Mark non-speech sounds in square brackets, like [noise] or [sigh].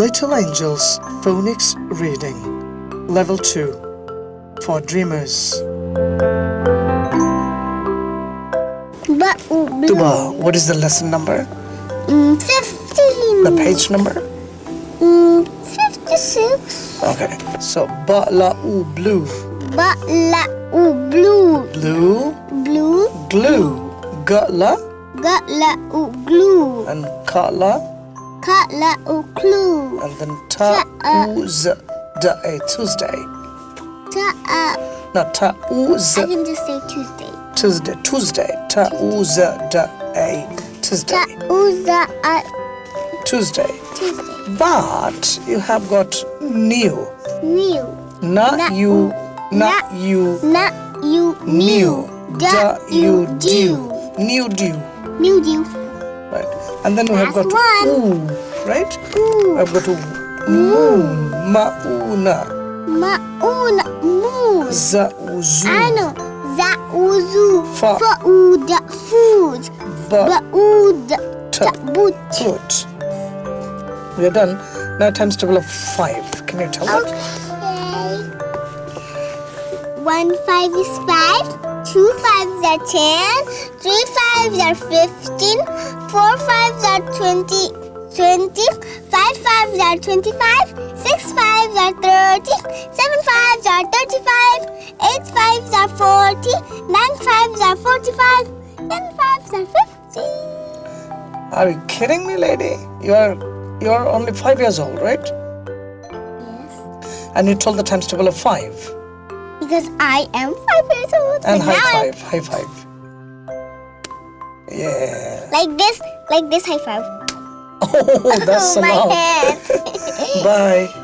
Little Angels Phonics Reading Level 2 for Dreamers. Ba. Tuba, what is the lesson number? Mm, 15. The page number? Mm, 56. Okay. So ba la u blue. Ba la u blue. Blue Blue. glue. Ga la Ga la u glue. and ka la Ka la u clue. and then ta u z da a Tuesday. Ta a. Not ta u z I can just say Tuesday. Tuesday. Tuesday. Ta u z da a Tuesday. za Tuesday. Tuesday. But you have got new. New. Not Na- you. Not you. Na you New. Da you do. New dew. New dew. And then we have got one. ooh. Right? Ooh. I've got moon. Mauna. Mauna moose. Zauzu. Ano. Za uzu. Fa. Fa uda food. Ba Ba. uda Ta. boot. We are done. Now times table of five. Can you tell? Okay. One five is five. Two fives are ten. Three fives are fifteen. Four fives are twenty. Twenty. Five fives are twenty-five. Six fives are thirty. Seven fives are thirty-five. Eight fives are forty. Nine fives are forty-five. Ten fives are fifty. Are you kidding me, lady? You are you are only five years old, right? Yes. And you told the times table of five. Because I am five years old. And now high I'm five. High five. Yeah. Like this, like this high five. [laughs] Oh, that's [laughs] oh, my head. [laughs] Bye.